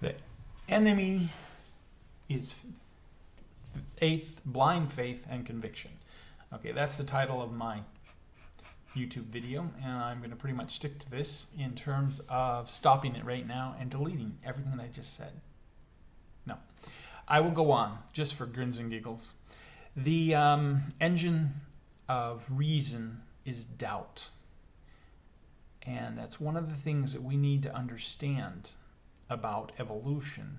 The enemy is faith, blind faith, and conviction. Okay, that's the title of my YouTube video, and I'm going to pretty much stick to this in terms of stopping it right now and deleting everything that I just said. No. I will go on, just for grins and giggles. The um, engine of reason is doubt. And that's one of the things that we need to understand about evolution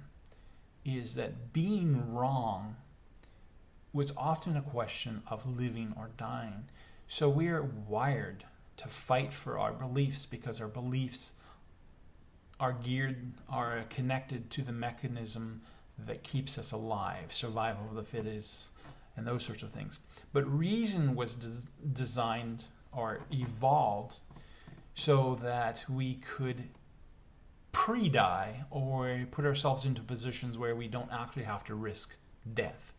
is that being wrong was often a question of living or dying. So we are wired to fight for our beliefs because our beliefs are geared, are connected to the mechanism that keeps us alive, survival of the fittest, and those sorts of things. But reason was des designed or evolved so that we could pre-die or put ourselves into positions where we don't actually have to risk death.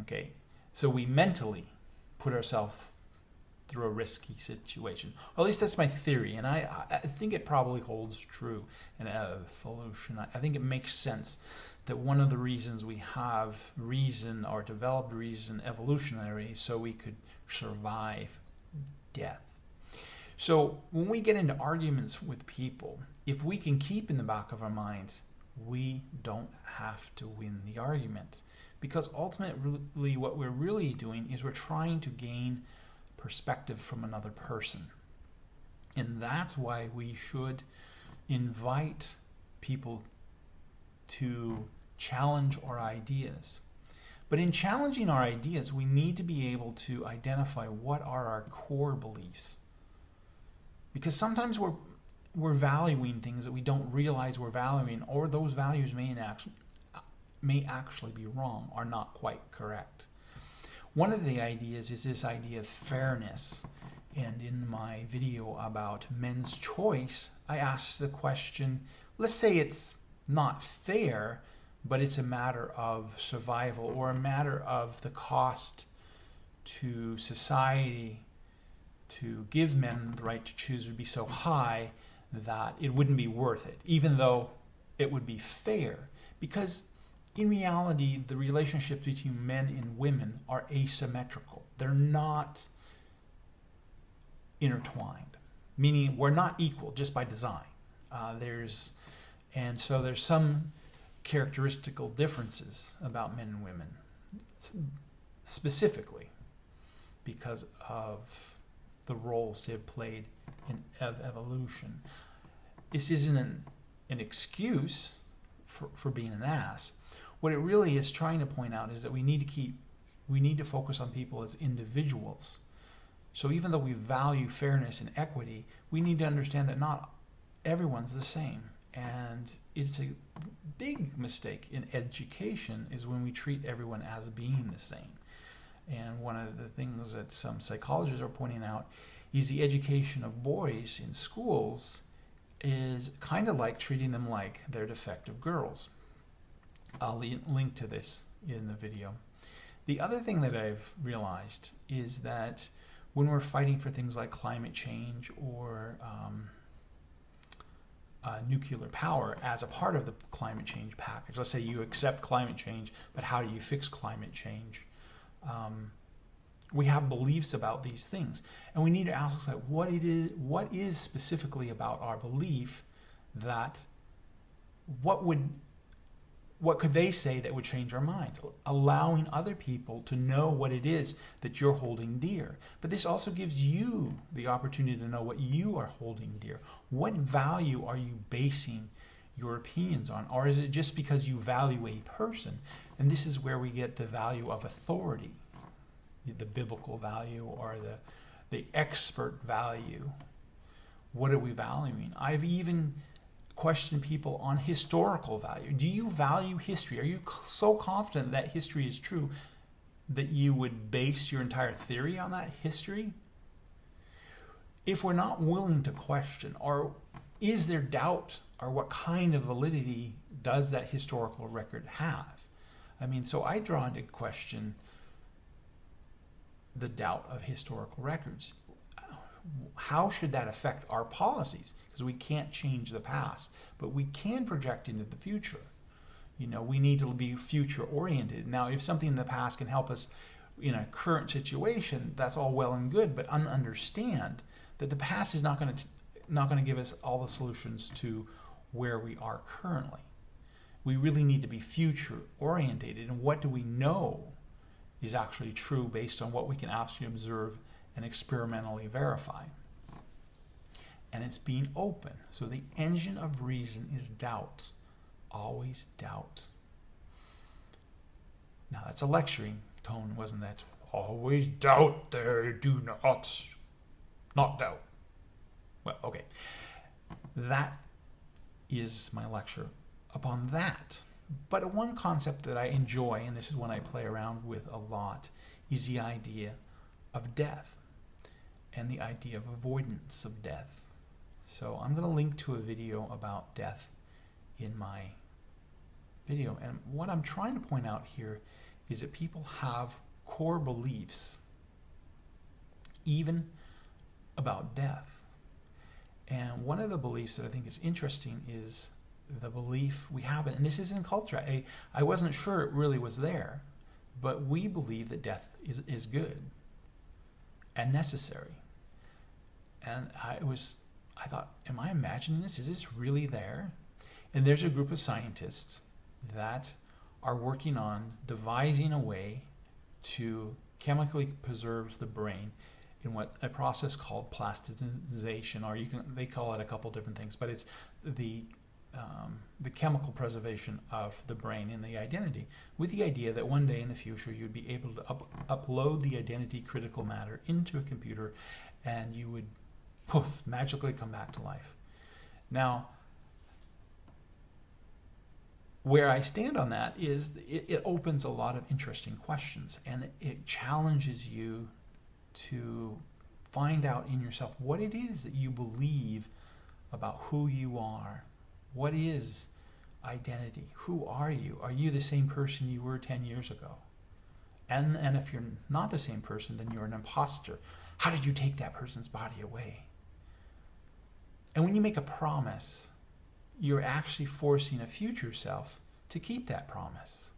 Okay, so we mentally put ourselves through a risky situation. Or at least that's my theory, and I, I think it probably holds true in evolution. I think it makes sense that one of the reasons we have reason or developed reason evolutionary so we could survive death. So when we get into arguments with people, if we can keep in the back of our minds, we don't have to win the argument. Because ultimately what we're really doing is we're trying to gain perspective from another person. And that's why we should invite people to challenge our ideas. But in challenging our ideas, we need to be able to identify what are our core beliefs. Because sometimes we're, we're valuing things that we don't realize we're valuing, or those values may actually, may actually be wrong, or not quite correct. One of the ideas is this idea of fairness. And in my video about men's choice, I asked the question, let's say it's not fair, but it's a matter of survival or a matter of the cost to society to give men the right to choose would be so high that it wouldn't be worth it, even though it would be fair. Because in reality, the relationships between men and women are asymmetrical. They're not intertwined, meaning we're not equal just by design. Uh, there's, and so there's some characteristical differences about men and women, specifically because of the roles they have played in ev evolution. This isn't an, an excuse for, for being an ass, what it really is trying to point out is that we need to keep, we need to focus on people as individuals. So even though we value fairness and equity, we need to understand that not everyone's the same. And it's a big mistake in education is when we treat everyone as being the same. And one of the things that some psychologists are pointing out is the education of boys in schools is kind of like treating them like they're defective girls. I'll link to this in the video. The other thing that I've realized is that when we're fighting for things like climate change or um, uh, nuclear power as a part of the climate change package, let's say you accept climate change, but how do you fix climate change? Um, we have beliefs about these things, and we need to ask ourselves what it is, what is specifically about our belief that what would what could they say that would change our minds? Allowing other people to know what it is that you're holding dear. But this also gives you the opportunity to know what you are holding dear. What value are you basing your opinions on? Or is it just because you value a person? And this is where we get the value of authority, the biblical value or the, the expert value. What are we valuing? I've even questioned people on historical value. Do you value history? Are you so confident that history is true that you would base your entire theory on that history? If we're not willing to question, or is there doubt, or what kind of validity does that historical record have? I mean, so I draw into question the doubt of historical records. how should that affect our policies? Because we can't change the past, but we can project into the future. You know, we need to be future oriented. Now, if something in the past can help us in a current situation, that's all well and good, but understand that the past is not going to not going to give us all the solutions to where we are currently. We really need to be future orientated and what do we know is actually true based on what we can actually observe and experimentally verify. And it's being open. So the engine of reason is doubt. Always doubt. Now that's a lecturing tone, wasn't that? Always doubt there, do not. Not doubt. Well, okay. That is my lecture upon that. But one concept that I enjoy, and this is one I play around with a lot, is the idea of death and the idea of avoidance of death. So I'm going to link to a video about death in my video. And what I'm trying to point out here is that people have core beliefs, even about death. And one of the beliefs that I think is interesting is the belief we have, and this is in culture. I, I wasn't sure it really was there, but we believe that death is, is good and necessary. And I was, I thought, am I imagining this? Is this really there? And there's a group of scientists that are working on devising a way to chemically preserve the brain in what a process called plasticization, or you can they call it a couple different things, but it's the um, the chemical preservation of the brain and the identity, with the idea that one day in the future you'd be able to up, upload the identity critical matter into a computer, and you would poof magically come back to life. Now, where I stand on that is it, it opens a lot of interesting questions and it, it challenges you to find out in yourself what it is that you believe about who you are. What is identity? Who are you? Are you the same person you were 10 years ago? And, and if you're not the same person, then you're an imposter. How did you take that person's body away? And when you make a promise, you're actually forcing a future self to keep that promise.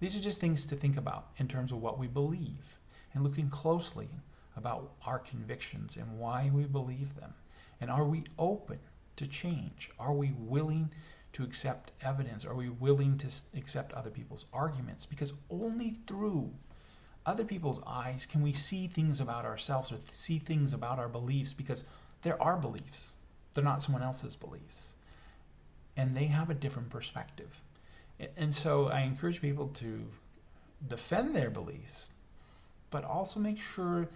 These are just things to think about in terms of what we believe and looking closely about our convictions and why we believe them. And are we open to change? Are we willing to accept evidence? Are we willing to accept other people's arguments? Because only through other people's eyes can we see things about ourselves or see things about our beliefs because they're our beliefs. They're not someone else's beliefs. And they have a different perspective. And so I encourage people to defend their beliefs, but also make sure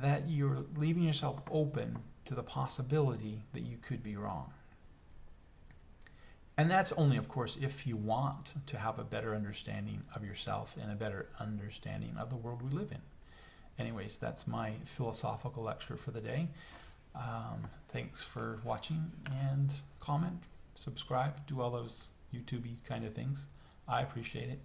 that you're leaving yourself open to the possibility that you could be wrong. And that's only, of course, if you want to have a better understanding of yourself and a better understanding of the world we live in. Anyways, that's my philosophical lecture for the day. Um, thanks for watching and comment, subscribe, do all those YouTubey kind of things. I appreciate it.